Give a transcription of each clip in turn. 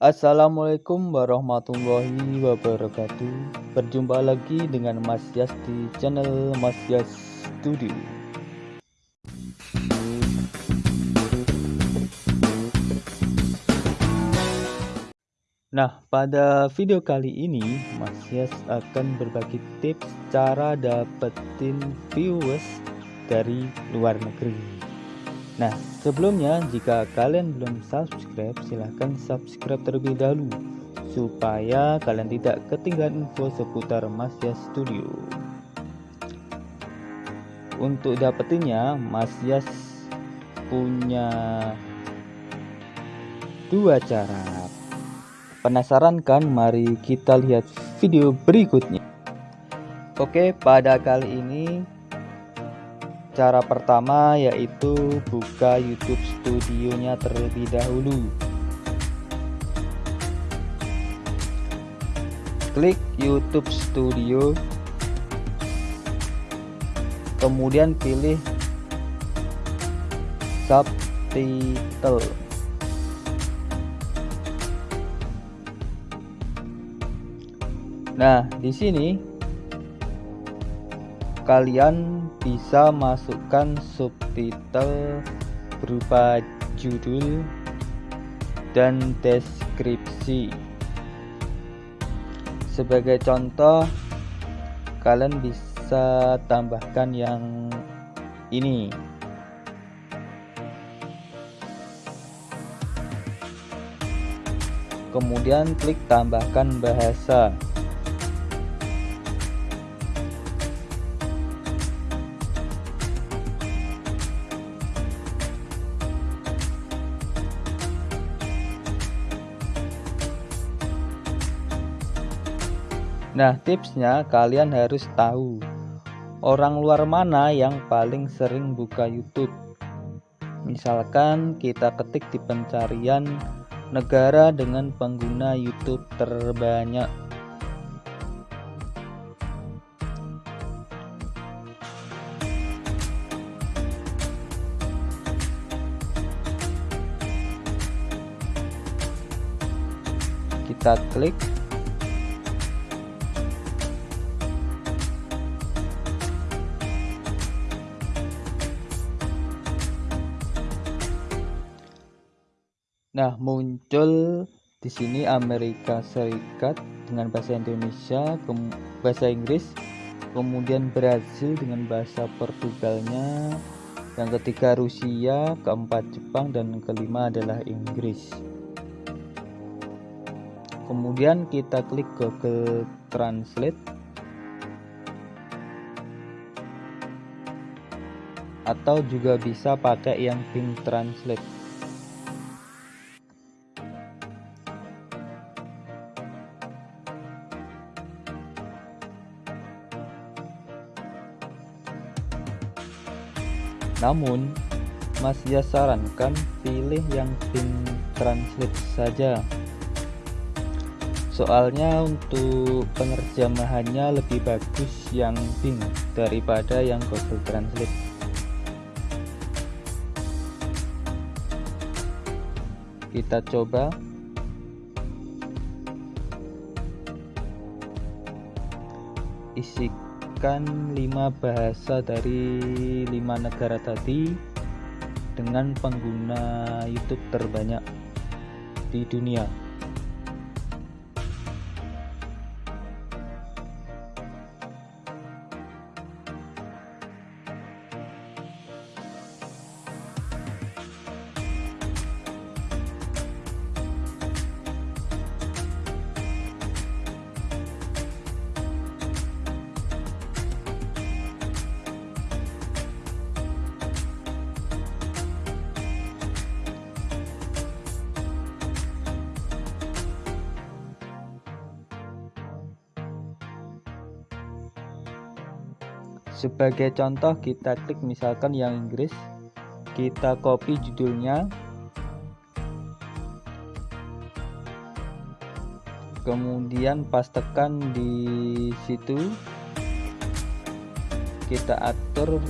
Assalamualaikum warahmatullahi wabarakatuh. Berjumpa lagi dengan Mas Yas di channel Mas Yas Studio. Nah pada video kali ini Mas Yas akan berbagi tips cara dapetin viewers dari luar negeri Nah sebelumnya jika kalian belum subscribe silahkan subscribe terlebih dahulu Supaya kalian tidak ketinggalan info seputar Mas Yas Studio Untuk dapetinnya Mas Yas punya dua cara Penasaran kan? Mari kita lihat video berikutnya. Oke, pada kali ini cara pertama yaitu buka YouTube Studionya terlebih dahulu. Klik YouTube Studio. Kemudian pilih subtitle. Nah, di sini kalian bisa masukkan subtitle berupa judul dan deskripsi. Sebagai contoh, kalian bisa tambahkan yang ini. Kemudian klik tambahkan bahasa. Nah, tipsnya kalian harus tahu orang luar mana yang paling sering buka YouTube. Misalkan kita ketik di pencarian negara dengan pengguna YouTube terbanyak. Kita klik Nah, muncul di sini Amerika Serikat dengan bahasa Indonesia, bahasa Inggris, kemudian Brazil dengan bahasa Portugalnya, yang ketiga Rusia, keempat Jepang, dan kelima adalah Inggris. Kemudian kita klik Google Translate atau juga bisa pakai yang Bing Translate. Namun, Mas ya sarankan pilih yang Bing Translate saja. Soalnya untuk penerjemahannya lebih bagus yang Bing daripada yang Google Translate. Kita coba isi menggunakan lima bahasa dari lima negara tadi dengan pengguna YouTube terbanyak di dunia. Sebagai contoh kita klik misalkan yang Inggris. Kita copy judulnya. Kemudian pastekan di situ kita atur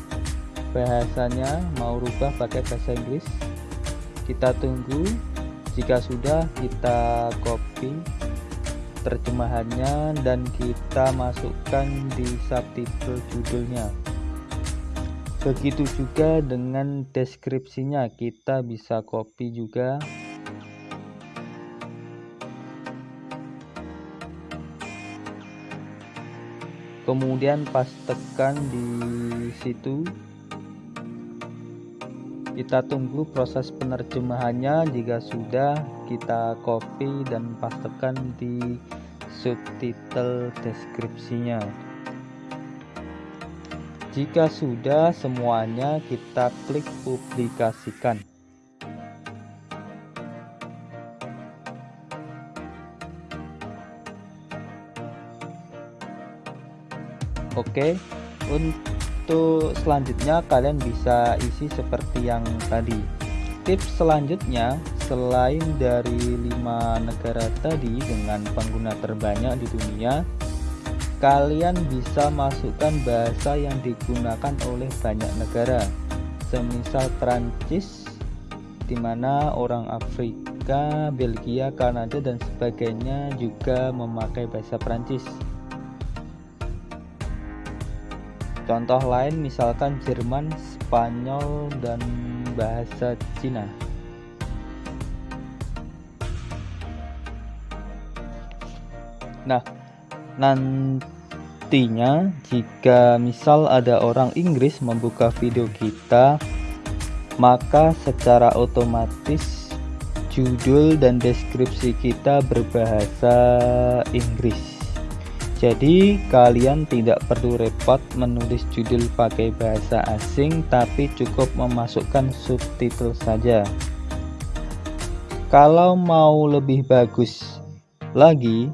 bahasanya mau rubah pakai bahasa Inggris. Kita tunggu jika sudah kita copy terjemahannya dan kita masukkan di subtitle judulnya. Begitu juga dengan deskripsinya kita bisa copy juga. Kemudian pastekan di situ kita tunggu proses penerjemahannya. Jika sudah kita copy dan pastekan di subtitle deskripsinya. Jika sudah semuanya kita klik publikasikan. Oke untuk selanjutnya kalian bisa isi seperti yang tadi. Tips selanjutnya selain dari lima negara tadi dengan pengguna terbanyak di dunia kalian bisa masukkan bahasa yang digunakan oleh banyak negara. Semisal Prancis di mana orang Afrika, Belgia, Kanada dan sebagainya juga memakai bahasa Prancis Contoh lain misalkan Jerman, Spanyol, dan bahasa Cina. Nah, nantinya jika misal ada orang Inggris membuka video kita, maka secara otomatis judul dan deskripsi kita berbahasa Inggris. Jadi kalian tidak perlu repot menulis judul pakai bahasa asing tapi cukup memasukkan subtitle saja. Kalau mau lebih bagus lagi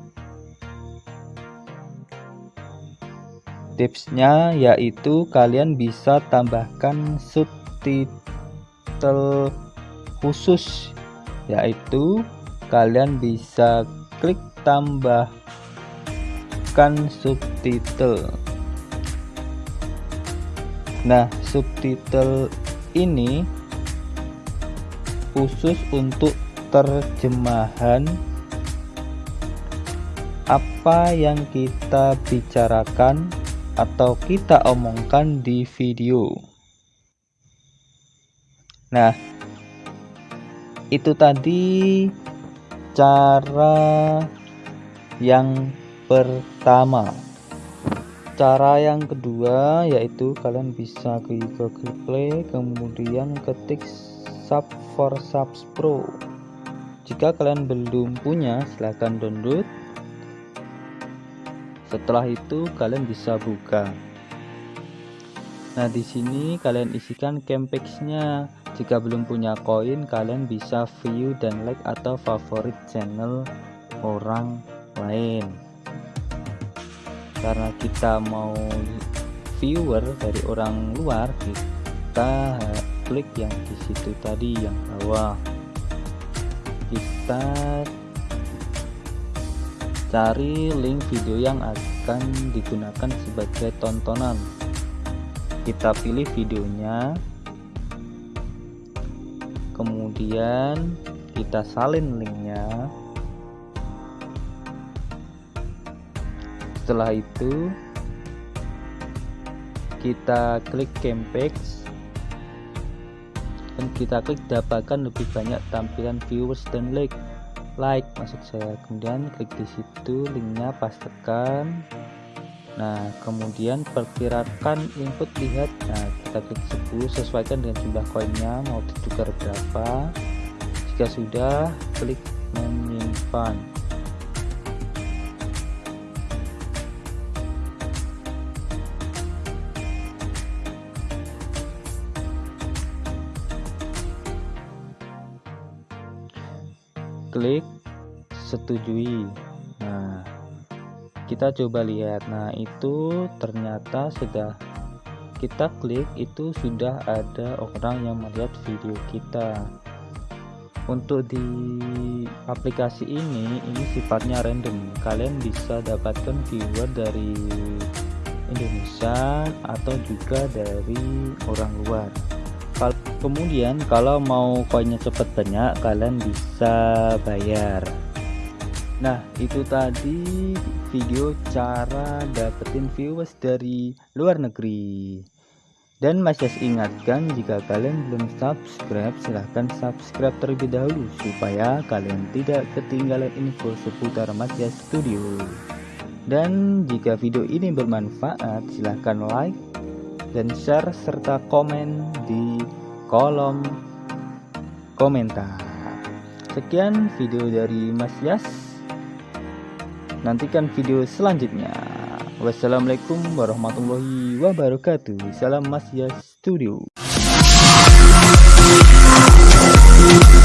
tipsnya yaitu kalian bisa tambahkan subtitle khusus yaitu kalian bisa klik tambah menggunakan subtitle. Nah subtitle ini khusus untuk terjemahan apa yang kita bicarakan atau kita omongkan di video. Nah itu tadi cara yang pertama. Cara yang kedua yaitu kalian bisa ke Google Play kemudian ketik sub for subs pro. Jika kalian belum punya silahkan download. Setelah itu kalian bisa buka. Nah di sini kalian isikan campexnya jika belum punya koin kalian bisa view dan like atau favorit channel orang lain karena kita mau viewer dari orang luar kita klik yang di situ tadi yang bawah. Kita cari link video yang akan digunakan sebagai tontonan. Kita pilih videonya. Kemudian kita salin linknya setelah itu kita klik campaign dan kita klik dapatkan lebih banyak tampilan viewers dan like. Like maksud saya. Kemudian klik di situ linknya pastikan. Nah kemudian perkirakan input lihat. Nah kita klik 10 sesuaikan dengan jumlah koinnya mau ditukar berapa. Jika sudah klik menyimpan klik setujui. Nah kita coba lihat. Nah itu ternyata sudah kita klik itu sudah ada orang yang melihat video kita. Untuk di aplikasi ini ini sifatnya random. Kalian bisa dapatkan viewer dari Indonesia atau juga dari orang luar kemudian kalau mau koinnya cepet banyak kalian bisa bayar. Nah itu tadi video cara dapetin viewers dari luar negeri. Dan masih ingatkan jika kalian belum subscribe silahkan subscribe terlebih dahulu supaya kalian tidak ketinggalan info seputar Masya Studio. Dan jika video ini bermanfaat silahkan like dan share serta komen di kolom komentar sekian video dari Mas Yas Nantikan video selanjutnya. Wassalamualaikum warahmatullahi wabarakatuh. Salam Masya Studio. Thank you.